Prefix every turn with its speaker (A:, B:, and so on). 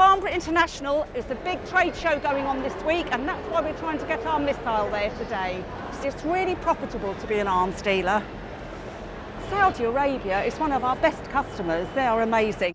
A: International is the big trade show going on this week and that's why we're trying to get our missile there today. It's really profitable to be an arms dealer. Saudi Arabia is one of our best customers. They are amazing.